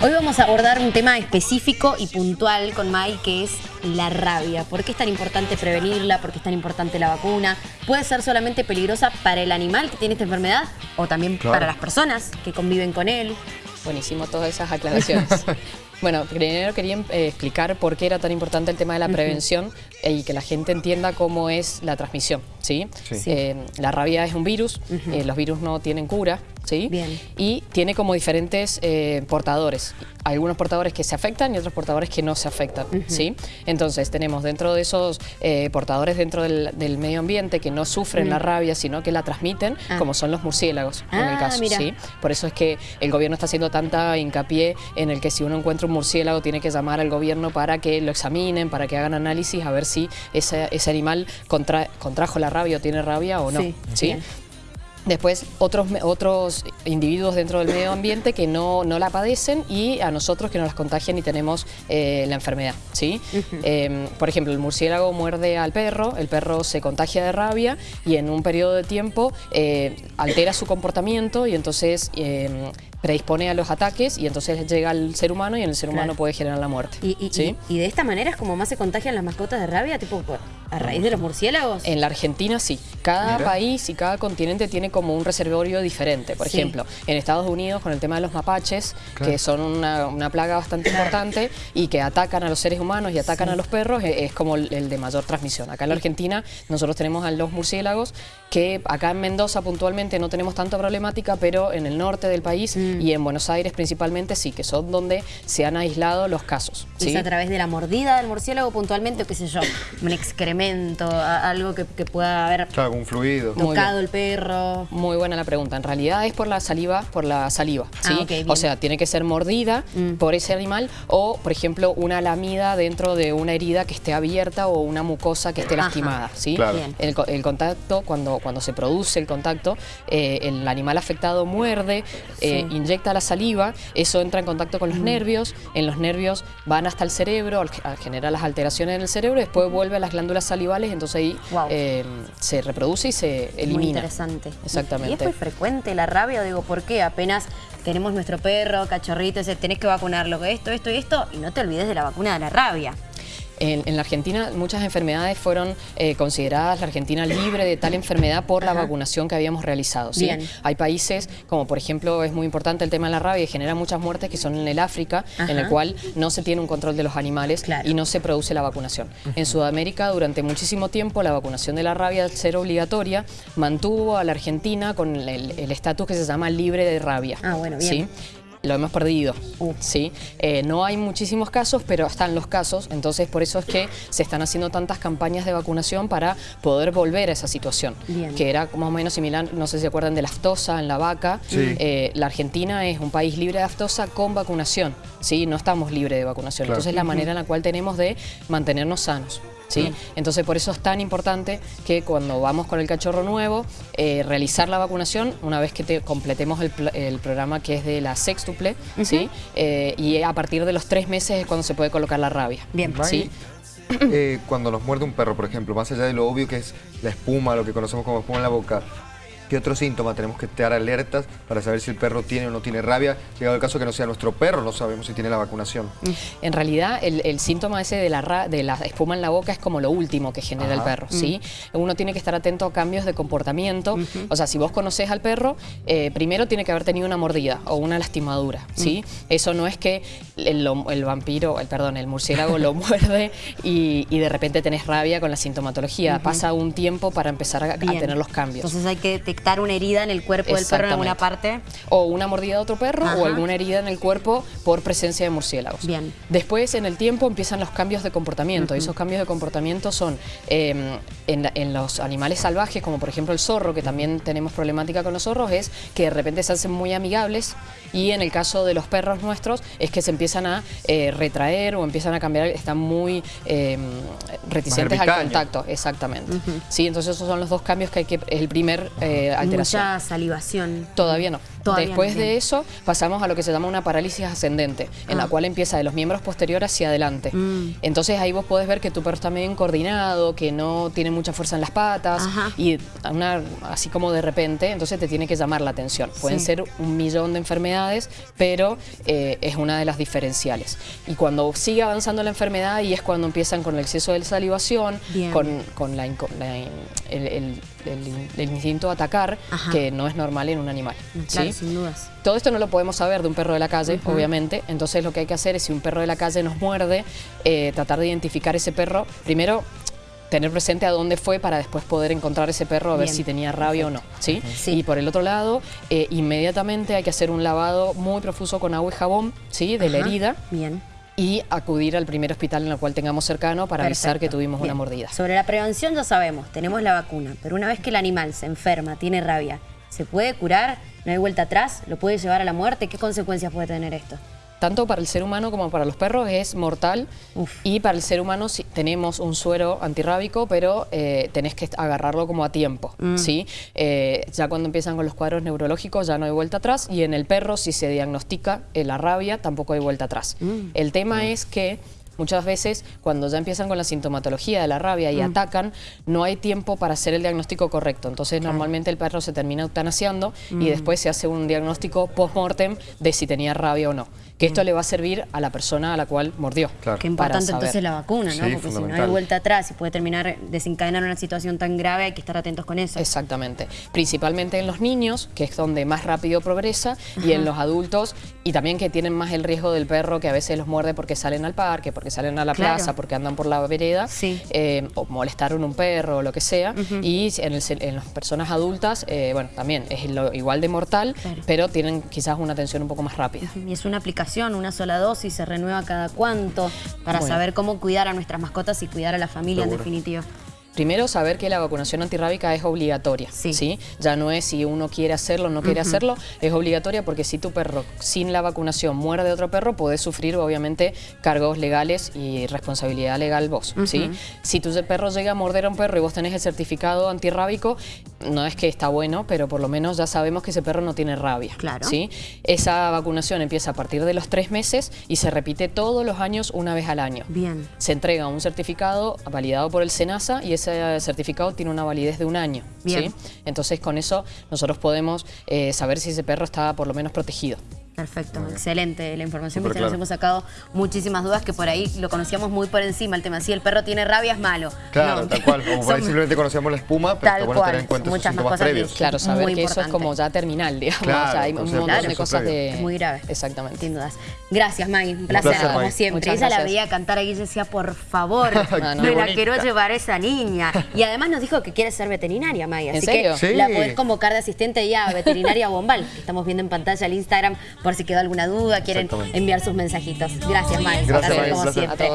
Hoy vamos a abordar un tema específico y puntual con Mai, que es la rabia. ¿Por qué es tan importante prevenirla? ¿Por qué es tan importante la vacuna? ¿Puede ser solamente peligrosa para el animal que tiene esta enfermedad o también para las personas que conviven con él? Buenísimo todas esas aclaraciones. Bueno, primero quería eh, explicar por qué era tan importante el tema de la prevención y que la gente entienda cómo es la transmisión, ¿sí? Eh, la rabia es un virus, eh, los virus no tienen cura, ¿sí? Bien. Y tiene como diferentes portadores. Algunos portadores que se afectan y otros portadores que no se afectan, ¿sí? Entonces tenemos dentro de esos portadores dentro del, medio ambiente que no sufren la rabia, sino que la transmiten, ah. como son los murciélagos, en el ah, caso, ¿sí? Por eso es que el gobierno está haciendo tanta hincapié en el que si uno encuentra murciélago tiene que llamar al gobierno para que lo examinen, para que hagan análisis a ver si ese, animal contrajo la rabia o tiene rabia o no. ¿sí? Después otros, otros individuos dentro del medio ambiente que no, la padecen y a nosotros que nos las contagian y tenemos eh, la enfermedad. ¿sí? Em, por ejemplo, el murciélago muerde al perro, el perro se contagia de rabia y en un periodo de tiempo eh, altera su comportamiento y entonces em, predispone a los ataques y entonces llega al ser humano y en el ser humano puede generar la muerte. ¿Y, y, de esta manera es como más se contagian las mascotas de rabia, tipo a raíz de los murciélagos? En la Argentina sí. Cada país y cada continente tiene como un reservorio diferente. Por ejemplo, en Estados Unidos con el tema de los mapaches, que son una, plaga bastante importante y que atacan a los seres humanos y atacan a los perros, e, es, como el, de mayor transmisión. Acá en la Argentina nosotros tenemos a los murciélagos que acá en Mendoza puntualmente no tenemos tanta problemática, pero en el norte del país mm. Y en Buenos Aires principalmente sí, que son donde se han aislado los casos. ¿Es a través de la mordida del murciélago puntualmente o qué sé yo, un excremento, algo que, pueda haber claro, un fluido. tocado el perro? Muy buena la pregunta. En realidad es por la saliva, por la saliva, ah, ¿sí? o sea, tiene que ser mordida mm. por ese animal o, por ejemplo, una lamida dentro de una herida que esté abierta o una mucosa que esté lastimada, ¿sí? el contacto cuando cuando se produce el contacto, eh, el animal afectado muerde, eh, inyecta la saliva, eso entra en contacto con los nervios, en los nervios van hasta el cerebro, al, generar las alteraciones en el cerebro, después vuelve a las glándulas salivales, entonces ahí eh, se reproduce y se elimina. Muy interesante. Exactamente. ¿Y es muy frecuente la rabia? Digo, ¿por qué? Apenas tenemos nuestro perro, cachorrito, tenés que vacunarlo, esto, esto y esto, y no te olvides de la vacuna de la rabia. En, la Argentina muchas enfermedades fueron eh, consideradas la Argentina libre de tal enfermedad por la vacunación que habíamos realizado. ¿sí? Hay países, como por ejemplo es muy importante el tema de la rabia y genera muchas muertes que son en el África, en el cual no se tiene un control de los animales y no se produce la vacunación. En Sudamérica durante muchísimo tiempo la vacunación de la rabia al ser obligatoria mantuvo a la Argentina con el estatus que se llama libre de rabia. Ah, bueno, bien. ¿sí? Lo hemos perdido. Uh. ¿sí? Eh, no hay muchísimos casos, pero están los casos, entonces por eso es que se están haciendo tantas campañas de vacunación para poder volver a esa situación, que era más o menos similar, no sé si se acuerdan de la aftosa en la vaca. Eh, la Argentina es un país libre de aftosa con vacunación, ¿sí? no estamos libres de vacunación, entonces es la manera en la cual tenemos de mantenernos sanos. ¿Sí? Entonces por eso es tan importante que cuando vamos con el cachorro nuevo, eh, realizar la vacunación una vez que te completemos el, programa que es de la sextuple, ¿sí? Eh, y a partir de los tres meses es cuando se puede colocar la rabia. Bien. ¿sí? Eh, cuando nos muerde un perro, por ejemplo, más allá de lo obvio que es la espuma, lo que conocemos como espuma en la boca, ¿Qué otro síntoma tenemos que estar alertas para saber si el perro tiene o no tiene rabia? Llegado el caso que no sea nuestro perro, no sabemos si tiene la vacunación. Mm. En realidad, el, síntoma ese de la, de la espuma en la boca es como lo último que genera el perro, ¿sí? Mm. Uno tiene que estar atento a cambios de comportamiento. O sea, si vos conoces al perro, eh, primero tiene que haber tenido una mordida o una lastimadura, ¿sí? Mm. Eso no es que el, vampiro, el, perdón, el murciélago lo muerde y, de repente tenés rabia con la sintomatología. Pasa un tiempo para empezar a, tener los cambios. Entonces hay que una herida en el cuerpo del perro en alguna parte. O una mordida de otro perro o alguna herida en el cuerpo por presencia de murciélagos. Bien. Después, en el tiempo, empiezan los cambios de comportamiento. Y esos cambios de comportamiento son em, en, los animales salvajes, como por ejemplo el zorro, que también tenemos problemática con los zorros, es que de repente se hacen muy amigables y en el caso de los perros nuestros es que se empiezan a eh, retraer o empiezan a cambiar, están muy em, reticentes al contacto. Exactamente. Sí, entonces esos son los dos cambios que hay que, el primer eh, alteración. Mucha salivación. Todavía no. Después de eso pasamos a lo que se llama una parálisis ascendente, en la ah. cual empieza de los miembros posteriores hacia adelante. Mm. Entonces ahí vos podés ver que tu perro está bien coordinado, que no tiene mucha fuerza en las patas y una, así como de repente, entonces te tiene que llamar la atención. Pueden ser un millón de enfermedades, pero eh, es una de las diferenciales. Y cuando sigue avanzando la enfermedad y es cuando empiezan con el exceso de salivación, con, la, el, instinto de atacar, que no es normal en un animal. Claro, sin dudas. Todo esto no lo podemos saber de un perro de la calle, obviamente, entonces lo que hay que hacer es si un perro de la calle nos muerde, eh, tratar de identificar ese perro, primero tener presente a dónde fue para después poder encontrar ese perro a ver si tenía rabia o no. ¿sí? Y por el otro lado, eh, inmediatamente hay que hacer un lavado muy profuso con agua y jabón ¿sí? de la herida. Bien y acudir al primer hospital en el cual tengamos cercano para avisar que tuvimos una mordida. Sobre la prevención ya sabemos, tenemos la vacuna, pero una vez que el animal se enferma, tiene rabia, ¿se puede curar? ¿No hay vuelta atrás? ¿Lo puede llevar a la muerte? ¿Qué consecuencias puede tener esto? tanto para el ser humano como para los perros es mortal y para el ser humano tenemos un suero antirrábico, pero eh, tenés que agarrarlo como a tiempo, mm. ¿sí? Eh, ya cuando empiezan con los cuadros neurológicos ya no hay vuelta atrás y en el perro si se diagnostica eh, la rabia tampoco hay vuelta atrás. Mm. El tema es que Muchas veces, cuando ya empiezan con la sintomatología de la rabia y mm. atacan, no hay tiempo para hacer el diagnóstico correcto. Entonces, normalmente el perro se termina eutanasiando y después se hace un diagnóstico post-mortem de si tenía rabia o no que esto le va a servir a la persona a la cual mordió. Qué importante entonces la vacuna, ¿no? Porque si no hay vuelta atrás y puede terminar desencadenar una situación tan grave, hay que estar atentos con eso. Exactamente. Principalmente en los niños, que es donde más rápido progresa, y en los adultos, y también que tienen más el riesgo del perro, que a veces los muerde porque salen al parque, porque salen a la plaza, porque andan por la vereda, eh, o molestaron un perro o lo que sea. Y en, las personas adultas, eh, bueno, también es igual de mortal, pero tienen quizás una atención un poco más rápida. Y es una aplicación una sola dosis, se renueva cada cuánto, para saber cómo cuidar a nuestras mascotas y cuidar a la familia en definitiva. Primero, saber que la vacunación antirrábica es obligatoria. Sí. Ya no es si uno quiere hacerlo o no quiere hacerlo, es obligatoria porque si tu perro sin la vacunación muere de otro perro, puedes sufrir obviamente cargos legales y responsabilidad legal vos. ¿sí? Si tu perro llega a morder a un perro y vos tenés el certificado antirrábico, no es que está bueno, pero por lo menos ya sabemos que ese perro no tiene rabia. Claro. ¿sí? Esa vacunación empieza a partir de los tres meses y se repite todos los años una vez al año. Bien. Se entrega un certificado validado por el SENASA y ese certificado tiene una validez de un año. ¿sí? Entonces con eso nosotros podemos eh, saber si ese perro está por lo menos protegido. Perfecto, excelente la información que nos hemos sacado muchísimas dudas que por ahí lo conocíamos muy por encima el tema. Si el perro tiene rabia es malo. Claro, tal cual. O por ahí simplemente conocíamos la espuma, pero bueno tener en cuenta Muchas esos síntomas previos. Claro, saber que eso es como ya terminal, digamos. Claro, hay un montón de cosas de... muy grave. Exactamente. Sin dudas. Gracias, Maggie. Un placer, como siempre. Ella la veía cantar ahí y decía, por favor, me la quiero llevar a esa niña. Y además nos dijo que quiere ser veterinaria, Maggie. Así que la podés convocar de asistente ya a veterinaria Bombal. Estamos viendo en pantalla el Instagram por si quedó alguna duda quieren enviar sus mensajitos. Gracias, Mike. Gracias, como siempre.